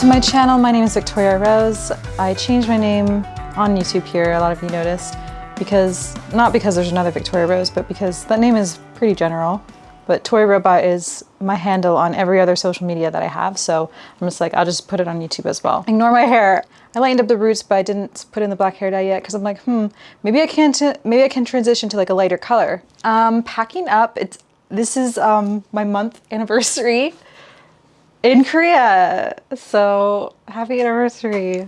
to my channel. My name is Victoria Rose. I changed my name on YouTube here, a lot of you noticed, because, not because there's another Victoria Rose, but because that name is pretty general. But Toy Robot is my handle on every other social media that I have, so I'm just like, I'll just put it on YouTube as well. Ignore my hair. I lightened up the roots, but I didn't put in the black hair dye yet because I'm like, hmm, maybe I can maybe I can transition to like a lighter color. Um, packing up. It's this is um, my month anniversary in Korea. So happy anniversary.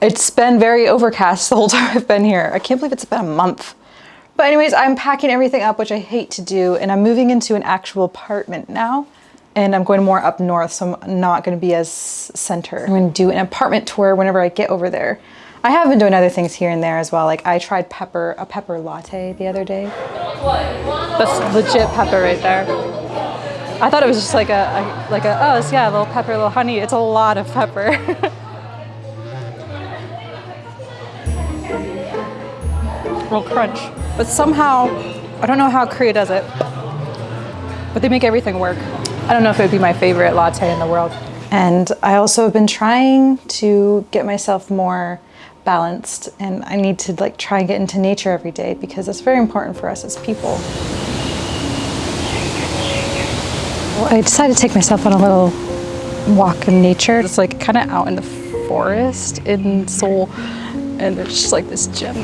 It's been very overcast the whole time I've been here. I can't believe it's been a month. But anyways, I'm packing everything up, which I hate to do, and I'm moving into an actual apartment now. And I'm going more up north, so I'm not gonna be as center. I'm gonna do an apartment tour whenever I get over there. I have been doing other things here and there as well. Like I tried pepper, a pepper latte the other day. That's legit pepper right there. I thought it was just like a, a like a, oh, yeah, a little pepper, a little honey. It's a lot of pepper. Real crunch. But somehow, I don't know how Korea does it, but they make everything work. I don't know if it would be my favorite latte in the world. And I also have been trying to get myself more balanced and I need to like try and get into nature every day because it's very important for us as people. Well, I decided to take myself on a little walk in nature. It's like kind of out in the forest in Seoul and there's just like this gem.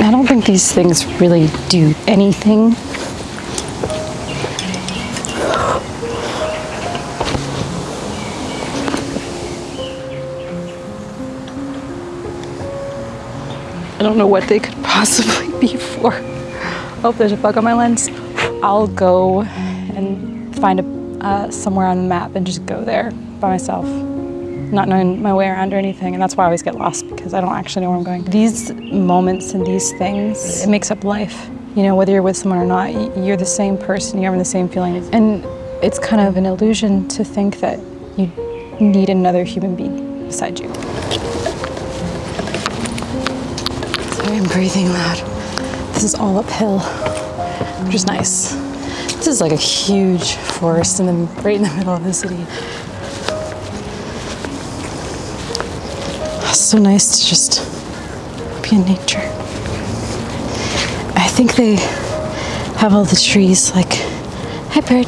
I don't think these things really do anything. I don't know what they could possibly be for. Oh, there's a bug on my lens. I'll go and find a, uh, somewhere on the map and just go there by myself not knowing my way around or anything, and that's why I always get lost because I don't actually know where I'm going. These moments and these things, it makes up life. You know, whether you're with someone or not, you're the same person, you're having the same feelings. And it's kind of an illusion to think that you need another human being beside you. Sorry, I'm breathing loud. This is all uphill, which is nice. This is like a huge forest and then right in the middle of the city. so nice to just be in nature. I think they have all the trees like, hi bird.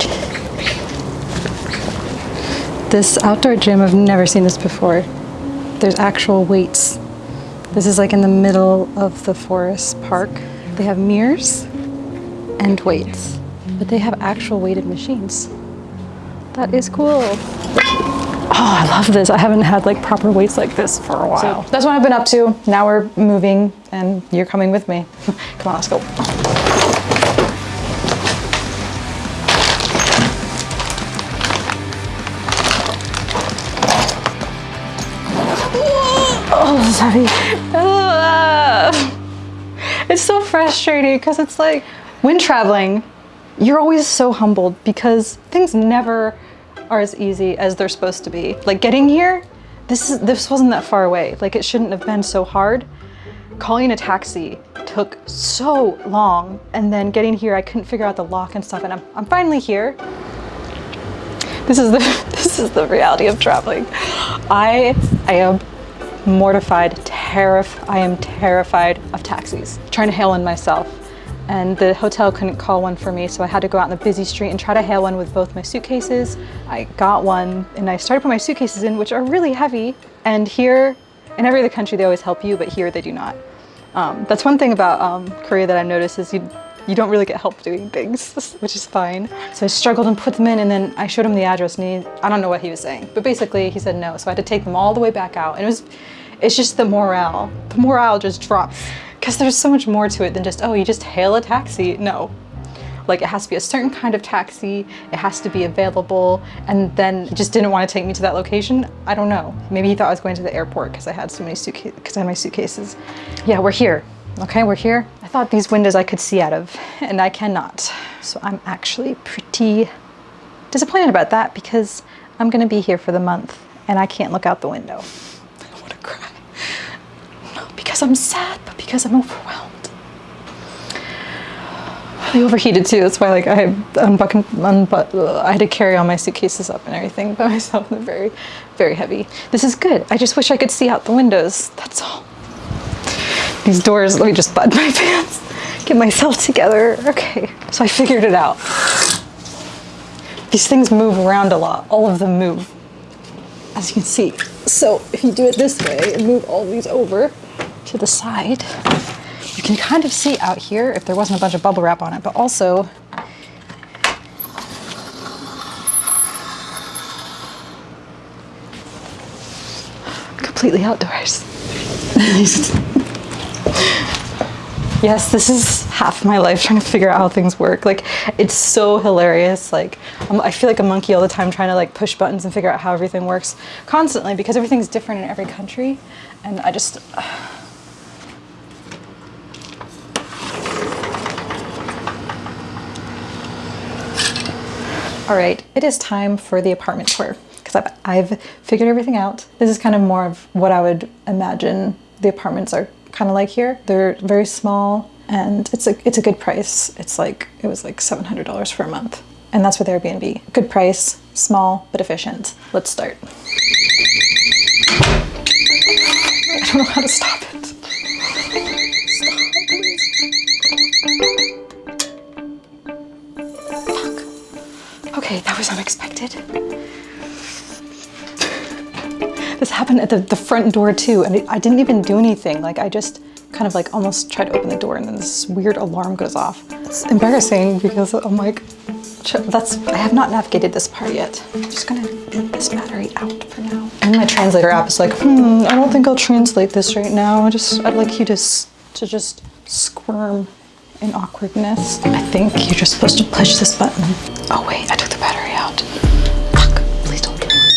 This outdoor gym, I've never seen this before. There's actual weights. This is like in the middle of the forest park. They have mirrors and weights, but they have actual weighted machines. That is cool. Oh, I love this. I haven't had like proper weights like this for a while. So that's what I've been up to. Now we're moving and you're coming with me. Come on, let's go. Oh, this is heavy. It's so frustrating because it's like when traveling, you're always so humbled because things never are as easy as they're supposed to be. Like getting here, this, is, this wasn't that far away. Like it shouldn't have been so hard. Calling a taxi took so long. And then getting here, I couldn't figure out the lock and stuff. And I'm, I'm finally here. This is the this is the reality of traveling. I I am mortified, terrified. I am terrified of taxis. Trying to hail in myself and the hotel couldn't call one for me so I had to go out in the busy street and try to hail one with both my suitcases. I got one and I started putting my suitcases in which are really heavy and here in every other country they always help you but here they do not. Um, that's one thing about um, Korea that I've noticed is you you don't really get help doing things, which is fine. So I struggled and put them in and then I showed him the address and he, I don't know what he was saying, but basically he said no. So I had to take them all the way back out and it was, it's just the morale. The morale just drops because there's so much more to it than just, oh, you just hail a taxi. No. Like it has to be a certain kind of taxi, it has to be available, and then just didn't want to take me to that location. I don't know. Maybe he thought I was going to the airport because I had so many suitcases, because I had my suitcases. Yeah, we're here. Okay, we're here. I thought these windows I could see out of, and I cannot. So I'm actually pretty disappointed about that because I'm gonna be here for the month and I can't look out the window. I don't wanna cry. Not because I'm sad, but because I'm overwhelmed. I overheated too. That's why like I unbuckled, unbu- I had to carry all my suitcases up and everything by myself. They're very, very heavy. This is good. I just wish I could see out the windows. That's all. These doors, let me just button my pants, get myself together. Okay, so I figured it out. These things move around a lot. All of them move, as you can see. So if you do it this way and move all these over to the side, you can kind of see out here if there wasn't a bunch of bubble wrap on it, but also completely outdoors. yes, this is half my life trying to figure out how things work. Like, it's so hilarious. Like, um, I feel like a monkey all the time trying to like push buttons and figure out how everything works constantly because everything's different in every country. And I just, All right, it is time for the apartment tour because I've, I've figured everything out. This is kind of more of what I would imagine the apartments are kind of like here. They're very small and it's a, it's a good price. It's like, it was like $700 for a month. And that's with Airbnb. Good price, small, but efficient. Let's start. I don't know how to stop it. Okay, that was unexpected. This happened at the, the front door too, and I didn't even do anything. Like I just kind of like almost tried to open the door and then this weird alarm goes off. It's embarrassing because I'm like, that's, I have not navigated this part yet. I'm just gonna leave this battery out for now. And my translator app is like, hmm, I don't think I'll translate this right now. I just, I'd like you to, to just squirm in awkwardness. I think you're just supposed to push this button. Oh wait, I the battery out. Fuck, please don't kill me.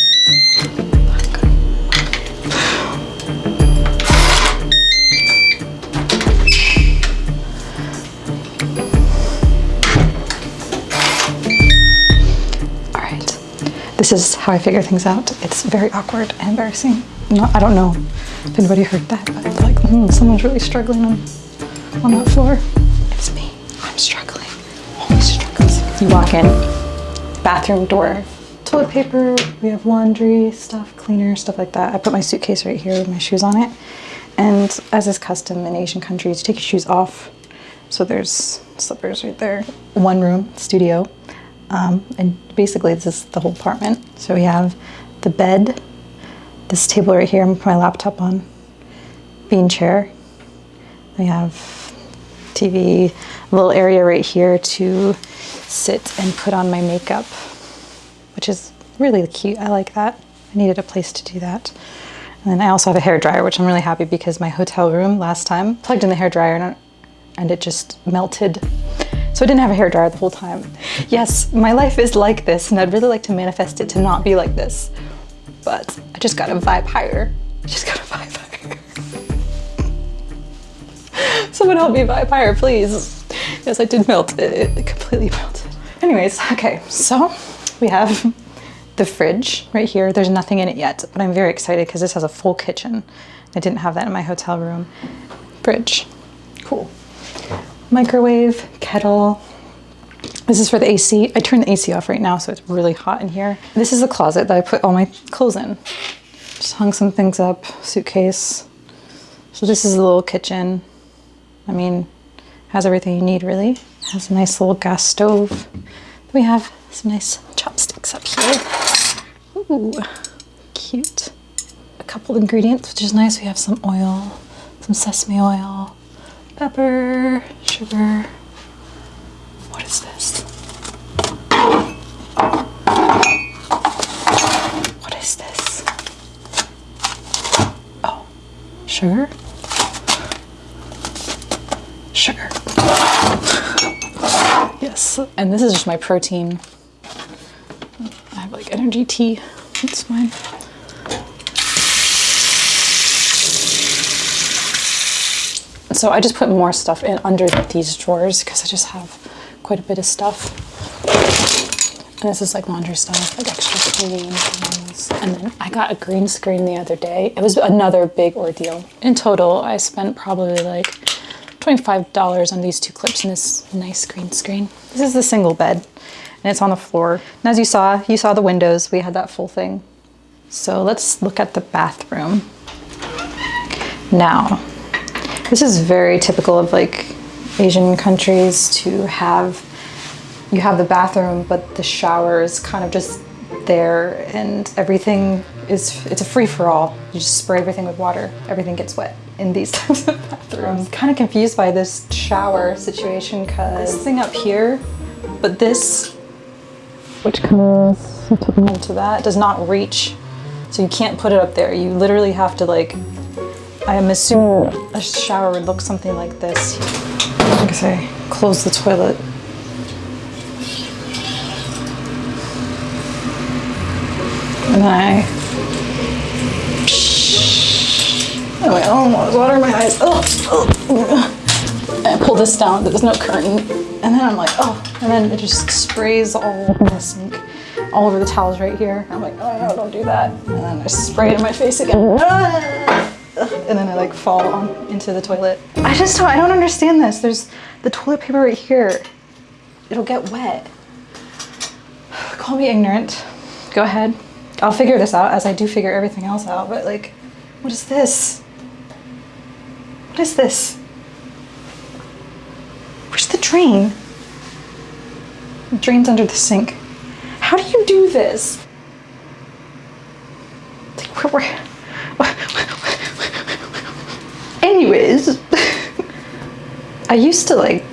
All right, this is how I figure things out. It's very awkward and embarrassing. Not, I don't know if anybody heard that, but like, hmm, someone's really struggling on, on that floor. It's me. I'm struggling. Always struggling. You walk in, bathroom door, toilet paper, we have laundry, stuff, cleaner, stuff like that. I put my suitcase right here with my shoes on it. And as is custom in Asian countries, you take your shoes off. So there's slippers right there. One room, studio. Um, and basically this is the whole apartment. So we have the bed, this table right here, I'm put my laptop on, bean chair. We have TV, little area right here to sit and put on my makeup, which is really cute. I like that. I needed a place to do that. And then I also have a hair dryer, which I'm really happy because my hotel room last time plugged in the hair dryer and, and it just melted. So I didn't have a hair dryer the whole time. Yes, my life is like this and I'd really like to manifest it to not be like this. But I just gotta vibe higher. I just gotta vibe higher. Someone help me higher, please. Yes, I did melt. It, it completely melted. Anyways, okay, so we have the fridge right here. There's nothing in it yet, but I'm very excited because this has a full kitchen. I didn't have that in my hotel room. Fridge, cool. Microwave, kettle. This is for the AC. I turned the AC off right now, so it's really hot in here. This is the closet that I put all my clothes in. Just hung some things up, suitcase. So this is a little kitchen. I mean, has everything you need really. It Has a nice little gas stove. We have some nice chopsticks up here. Ooh, cute. A couple ingredients, which is nice. We have some oil, some sesame oil, pepper, sugar. What is this? What is this? Oh, sugar? Sugar. And this is just my protein. I have like energy tea. It's fine. So I just put more stuff in under these drawers because I just have quite a bit of stuff. And this is like laundry stuff, like extra cleaning things. And then I got a green screen the other day. It was another big ordeal. In total, I spent probably like $25 on these two clips in this nice green screen. This is the single bed and it's on the floor. And as you saw, you saw the windows. We had that full thing. So let's look at the bathroom. Now, this is very typical of like Asian countries to have, you have the bathroom, but the shower is kind of just there and everything is, it's a free for all. You just spray everything with water. Everything gets wet in these types of bathrooms. I'm kind of confused by this shower situation because this thing up here, but this, which comes into that, does not reach. So you can't put it up there. You literally have to like, I am assuming a shower would look something like this. Like I say, close the toilet. And I Oh, water in my eyes. Oh, oh. I pull this down, there's no curtain. And then I'm like, oh, and then it just sprays all the sink, all over the towels right here. I'm like, oh no, don't do that. And then I spray it in my face again. Ah! And then I like fall on, into the toilet. I just don't, I don't understand this. There's the toilet paper right here. It'll get wet. Call me ignorant. Go ahead. I'll figure this out as I do figure everything else out, but like, what is this? What is this? Where's the drain? The drain's under the sink. How do you do this? Like, where, where, Anyways, I used to like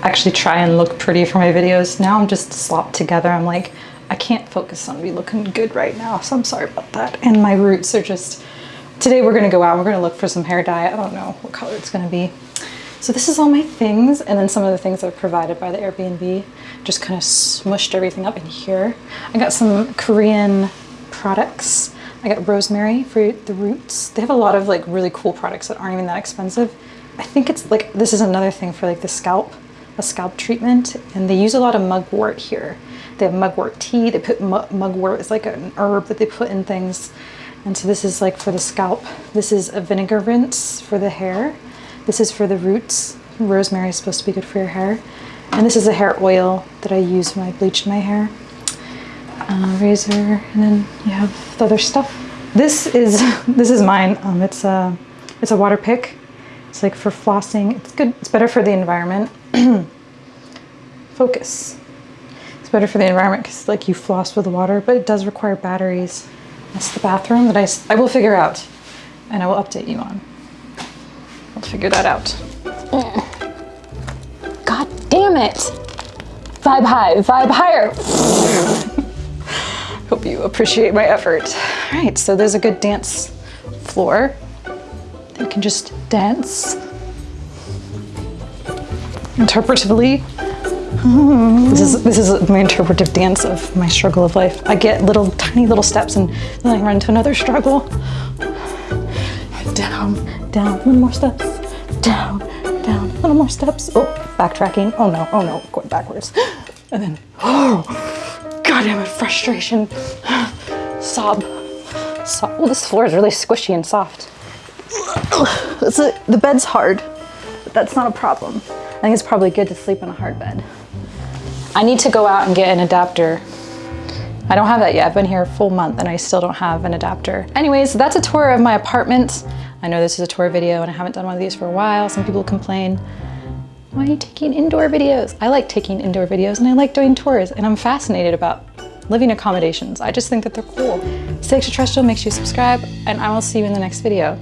actually try and look pretty for my videos. Now I'm just slopped together. I'm like, I can't focus on me looking good right now, so I'm sorry about that. And my roots are just Today we're gonna go out, we're gonna look for some hair dye. I don't know what color it's gonna be. So this is all my things and then some of the things that are provided by the Airbnb. Just kind of smushed everything up in here. I got some Korean products. I got rosemary for the roots. They have a lot of like really cool products that aren't even that expensive. I think it's like, this is another thing for like the scalp, a scalp treatment. And they use a lot of mugwort here. They have mugwort tea. They put mugwort, it's like an herb that they put in things. And so this is like for the scalp. This is a vinegar rinse for the hair. This is for the roots. Rosemary is supposed to be good for your hair. And this is a hair oil that I use when I bleach my hair. Uh, razor, and then you have the other stuff. This is this is mine. Um, it's a it's a water pick. It's like for flossing. It's good. It's better for the environment. Focus. It's better for the environment because like you floss with water, but it does require batteries. That's the bathroom that I, I will figure out and I will update you on. I'll figure that out. Mm. God damn it. Vibe high, vibe higher. Hope you appreciate my effort. All right, so there's a good dance floor. You can just dance interpretively this is this is my interpretive dance of my struggle of life. I get little tiny little steps and then I run into another struggle. Down, down, little more steps. Down, down, little more steps. Oh, backtracking. Oh no, oh no, going backwards. And then, oh, god damn it, frustration. Sob. Sob. Well, this floor is really squishy and soft. A, the bed's hard, but that's not a problem. I think it's probably good to sleep in a hard bed. I need to go out and get an adapter. I don't have that yet. I've been here a full month and I still don't have an adapter. Anyways, that's a tour of my apartment. I know this is a tour video and I haven't done one of these for a while. Some people complain, why are you taking indoor videos? I like taking indoor videos and I like doing tours and I'm fascinated about living accommodations. I just think that they're cool. Stay extraterrestrial, make sure you subscribe and I will see you in the next video.